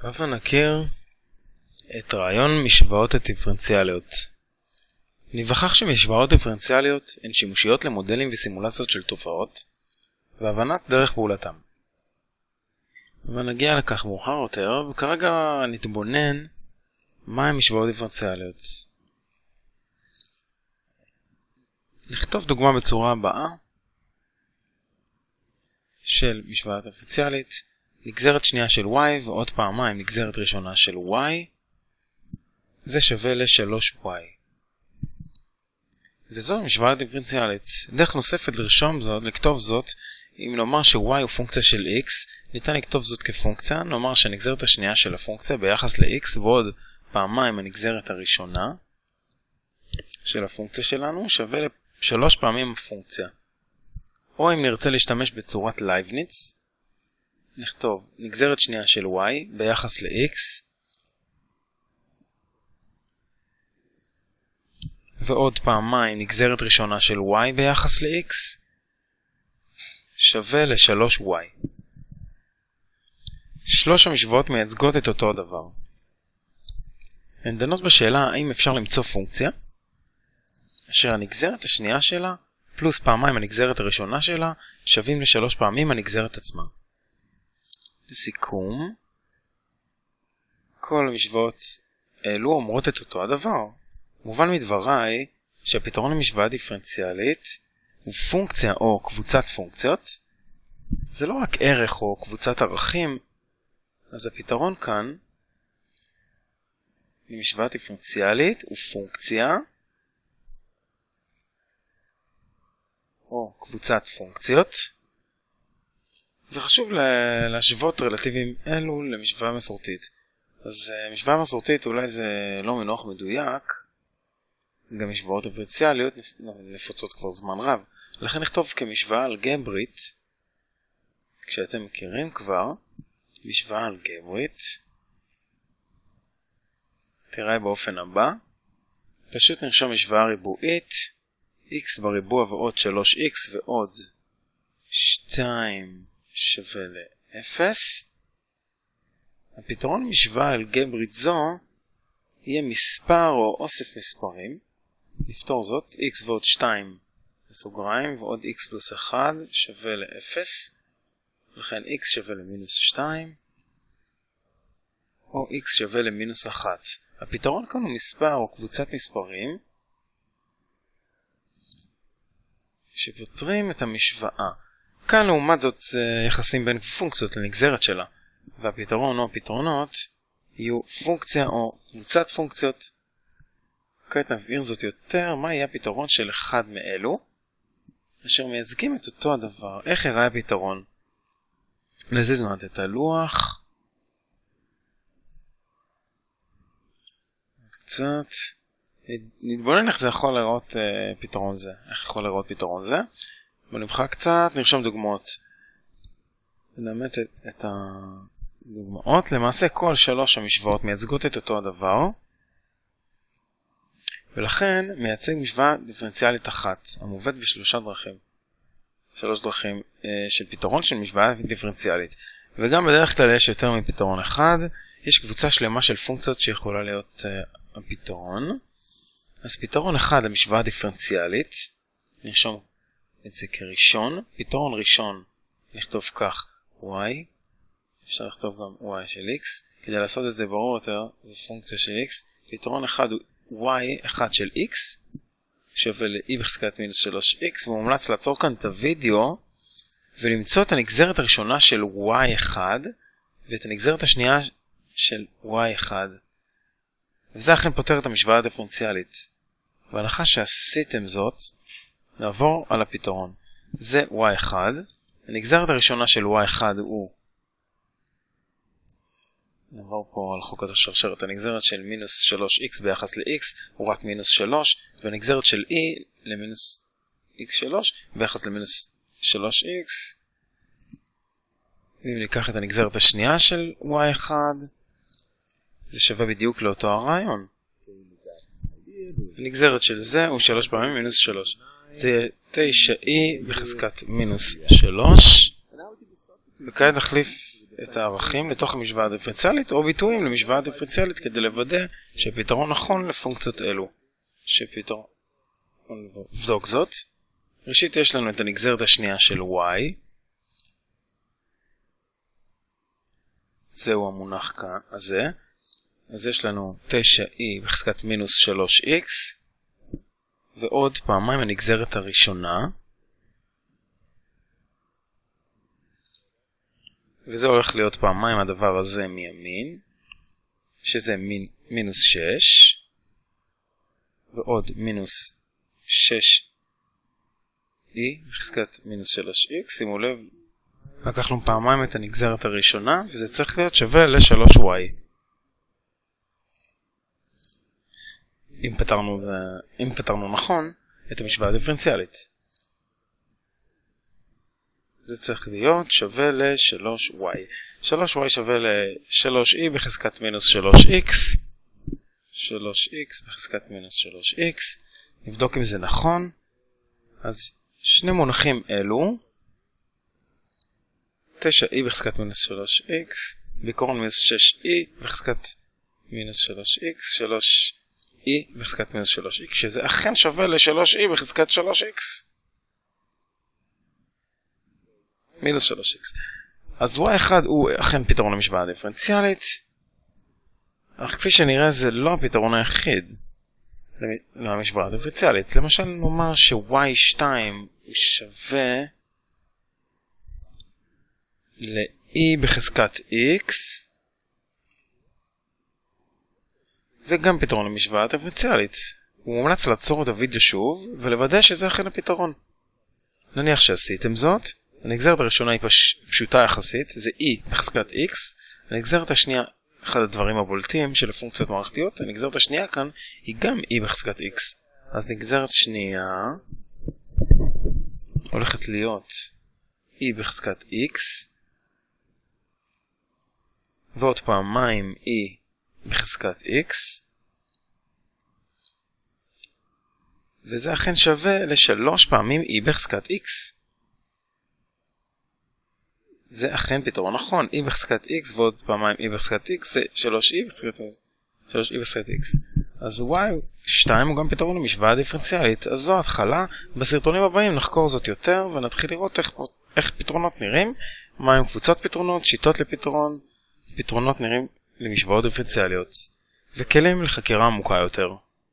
הבה נכיר את רעיון משוואות הדיפרנציאליות. ניווכח שמשוואות דיפרנציאליות הן שימושיות למודלים וסימולציות של תופעות, והבנת דרך פעולתם. ונגיע לכך מאוחר יותר, וכרגע נתבונן מהן משוואות דיפרנציאליות. נכתוב דוגמה בצורה הבאה של משוואה דיפרנציאלית נגזרת שנייה של y ועוד פעמיים נגזרת ראשונה של y זה שווה ל-3y. וזו משוואה דיפרנציאלית. דרך נוספת לרשום זאת, לכתוב זאת, אם נאמר ש-y הוא פונקציה של x, ניתן לכתוב זאת כפונקציה, נאמר שהנגזרת השנייה של הפונקציה ביחס ל-x ועוד פעמיים הנגזרת הראשונה של הפונקציה שלנו שווה לשלוש פעמים הפונקציה. או אם נרצה להשתמש בצורת לייבניץ, נכתוב נגזרת שנייה של y ביחס ל-x ועוד פעמיים נגזרת ראשונה של y ביחס ל-x שווה ל-3y. שלוש המשוואות מייצגות את אותו הדבר. הן דנות בשאלה האם אפשר למצוא פונקציה אשר הנגזרת השנייה שלה פלוס פעמיים הנגזרת הראשונה שלה שווים לשלוש פעמים הנגזרת עצמה. לסיכום, כל המשוואות אלו אומרות את אותו הדבר. מובן מדבריי שהפתרון למשוואה דיפרנציאלית הוא פונקציה או קבוצת פונקציות. זה לא רק ערך או קבוצת ערכים, אז הפתרון כאן למשוואה דיפרנציאלית הוא פונקציה או קבוצת פונקציות. זה חשוב להשוות רלטיבים אלו למשוואה מסורתית. אז uh, משוואה מסורתית אולי זה לא מנוח מדויק, גם משוואות דיפרנציאליות נפוצות כבר זמן רב. לכן נכתוב כמשוואה אלגברית, כשאתם מכירים כבר, משוואה אלגברית, תראה באופן הבא, פשוט נרשום משוואה ריבועית, x בריבוע ועוד 3x ועוד 2 שווה ל-0. הפתרון משוואה אלגברית זו יהיה מספר או אוסף מספרים. נפתור זאת, x ועוד 2 בסוגריים ועוד x פלוס 1 שווה ל-0. לכן x שווה למינוס 2 או x שווה למינוס 1. הפתרון כאן הוא מספר או קבוצת מספרים שפותרים את המשוואה. כאן לעומת זאת יחסים בין פונקציות לנגזרת שלה, והפתרון או הפתרונות יהיו פונקציה או קבוצת פונקציות. כעת נבהיר זאת יותר, מה יהיה הפתרון של אחד מאלו, אשר מייצגים את אותו הדבר. איך יראה הפתרון? נזיז מעט את הלוח. קצת. נתבונן איך זה יכול לראות uh, פתרון זה, איך יכול לראות פתרון זה. בוא נמחק קצת, נרשום דוגמאות. נאמת את, הדוגמאות. למעשה כל שלוש המשוואות מייצגות את אותו הדבר, ולכן מייצג משוואה דיפרנציאלית אחת, המובאת בשלושה דרכים. שלוש דרכים uh, של פתרון של משוואה דיפרנציאלית. וגם בדרך כלל יש יותר מפתרון אחד, יש קבוצה שלמה של פונקציות שיכולה להיות uh, הפתרון. אז פתרון אחד למשוואה דיפרנציאלית, נרשום את זה כראשון, פתרון ראשון נכתוב כך y, אפשר לכתוב גם y של x, כדי לעשות את זה ברור יותר, זו פונקציה של x, פתרון אחד הוא y אחד של x, שווה ל-e בחזקת מינוס 3x, ומומלץ לעצור כאן את הוידאו ולמצוא את הנגזרת הראשונה של y1 ואת הנגזרת השנייה של y1. וזה אכן פותר את המשוואה הדיפרנציאלית. בהנחה שעשיתם זאת, נעבור על הפתרון. זה y1, הנגזרת הראשונה של y1 הוא נעבור פה על חוקת השרשרת, הנגזרת של מינוס 3x ביחס ל-x הוא רק מינוס 3, והנגזרת של e למינוס x3 ביחס למינוס 3x. אם ניקח את הנגזרת השנייה של y1, זה שווה בדיוק לאותו הרעיון. הנגזרת של זה הוא 3 פעמים מינוס 3. זה יהיה 9e בחזקת מינוס 3. וכעת נחליף את הערכים לתוך המשוואה הדיפרנציאלית או ביטויים למשוואה הדיפרנציאלית כדי לוודא שפתרון נכון לפונקציות אלו. שפתרון... נבדוק זאת. ראשית יש לנו את הנגזרת השנייה של y. זהו המונח כאן, הזה. אז יש לנו 9e בחזקת מינוס 3x ועוד פעמיים הנגזרת הראשונה. וזה הולך להיות פעמיים הדבר הזה מימין, שזה מין, מינוס 6, ועוד מינוס 6e בחזקת מינוס 3x, שימו לב, לקחנו פעמיים את הנגזרת הראשונה, וזה צריך להיות שווה ל-3y. אם פתרנו, זה, אם פתרנו נכון את המשוואה הדיפרנציאלית. זה צריך להיות שווה ל-3y. 3y שווה ל-3e בחזקת מינוס 3x. 3x בחזקת מינוס 3x. נבדוק אם זה נכון. אז שני מונחים אלו 9e בחזקת מינוס 3x, בעיקרון מינוס 6e בחזקת מינוס 3x, 3e בחזקת מינוס 3x, שזה אכן שווה ל-3e בחזקת 3x. מינוס 3x. אז y1 הוא אכן פתרון למשוואה הדיפרנציאלית, אך כפי שנראה זה לא הפתרון היחיד למשוואה הדיפרנציאלית. למשל נאמר ש-y2 הוא שווה ל-e בחזקת x זה גם פתרון למשוואה הדיפרנציאלית. הוא מומלץ לעצור את הוידאו שוב ולוודא שזה אכן הפתרון. נניח שעשיתם זאת, הנגזרת הראשונה היא פש... פשוטה יחסית, זה e בחזקת x, הנגזרת השנייה, אחד הדברים הבולטים של הפונקציות מערכתיות, הנגזרת השנייה כאן היא גם e בחזקת x. אז נגזרת שנייה הולכת להיות e בחזקת x ועוד פעמיים e בחזקת x וזה אכן שווה לשלוש פעמים e בחזקת x. זה אכן פתרון נכון, e בחזקת x ועוד פעמיים e בחזקת x זה 3e בחזקת 3e בחזקת x. אז y2 הוא גם פתרון למשוואה דיפרנציאלית, אז זו התחלה, בסרטונים הבאים נחקור זאת יותר ונתחיל לראות איך, איך פתרונות נראים, מהם קבוצות פתרונות, שיטות לפתרון, פתרונות נראים למשוואות דיפרנציאליות, וכלים לחקירה עמוקה יותר.